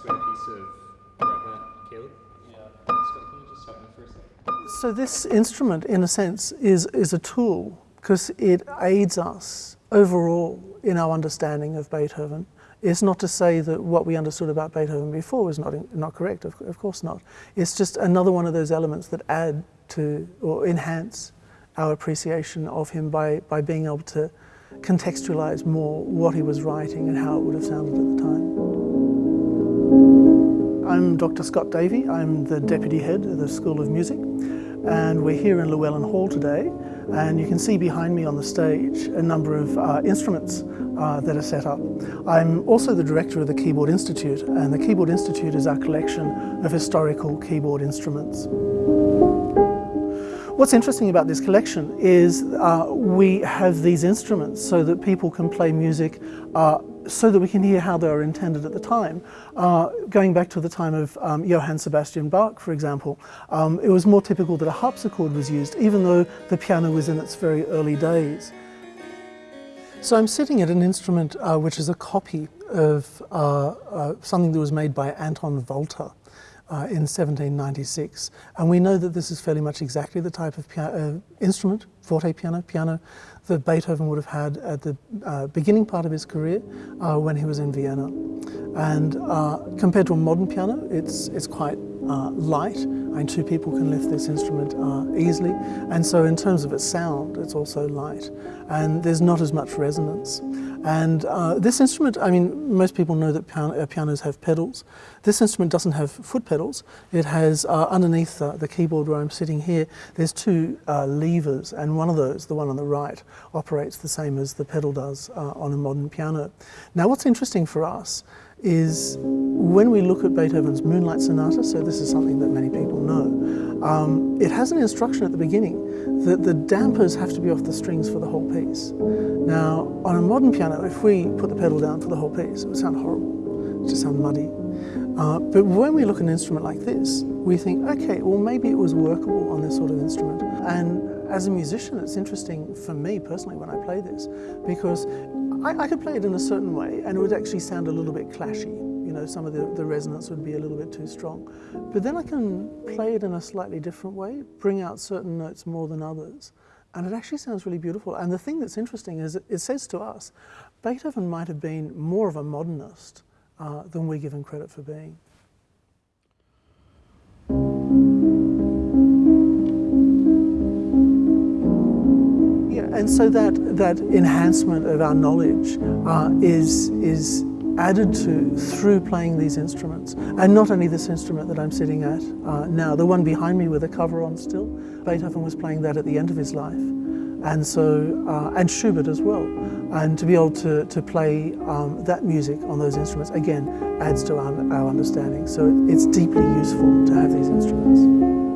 square piece of rubber, Caleb? Yeah. Scott, can you just help me for a second? So this instrument, in a sense, is, is a tool because it aids us overall in our understanding of Beethoven. It's not to say that what we understood about Beethoven before was not, not correct, of, of course not. It's just another one of those elements that add to or enhance our appreciation of him by, by being able to contextualize more what he was writing and how it would have sounded at the time. I'm Dr. Scott Davey. I'm the Deputy Head of the School of Music and we're here in Llewellyn Hall today and you can see behind me on the stage a number of uh, instruments uh, that are set up. I'm also the director of the Keyboard Institute and the Keyboard Institute is our collection of historical keyboard instruments. What's interesting about this collection is uh, we have these instruments so that people can play music uh, so that we can hear how they were intended at the time. Uh, going back to the time of um, Johann Sebastian Bach, for example, um, it was more typical that a harpsichord was used, even though the piano was in its very early days. So I'm sitting at an instrument uh, which is a copy of uh, uh something that was made by Anton Walter uh, in 1796. And we know that this is fairly much exactly the type of uh, instrument, forte piano, piano, that Beethoven would have had at the uh, beginning part of his career uh, when he was in Vienna. And uh, compared to a modern piano, it's, it's quite light. Mean, two people can lift this instrument easily. And so in terms of its sound, it's also light. And there's not as much resonance. And uh, this instrument, I mean, most people know that pian uh, pianos have pedals. This instrument doesn't have foot pedals. It has, uh, underneath the keyboard where I'm sitting here, there's two uh, levers, and one of those, the one on the right, operates the same as the pedal does uh, on a modern piano. Now, what's interesting for us is when we look at Beethoven's Moonlight Sonata, so this is something that many people know, um, it has an instruction at the beginning that the dampers have to be off the strings for the whole piece. Now, on a modern piano, if we put the pedal down for the whole piece, it would sound horrible, it would sound muddy. Uh, but when we look at an instrument like this, we think, okay, well maybe it was workable on this sort of instrument. And as a musician, it's interesting for me personally when I play this, because I, I, could play it in a certain way and it would actually sound a little bit clashy. You know, some of the, the resonance would be a little bit too strong. But then I can play it in a slightly different way, bring out certain notes more than others. And it actually sounds really beautiful. And the thing that's interesting is it, says to us, Beethoven might have been more of a modernist uh, than we give him credit for being. Yeah, and so that, that enhancement of our knowledge uh, is, is added to through playing these instruments. And not only this instrument that I'm sitting at uh, now, the one behind me with a cover on still, Beethoven was playing that at the end of his life. And so, uh, and Schubert as well. And to be able to, to play um, that music on those instruments, again, adds to our, our understanding. So it's deeply useful to have these instruments.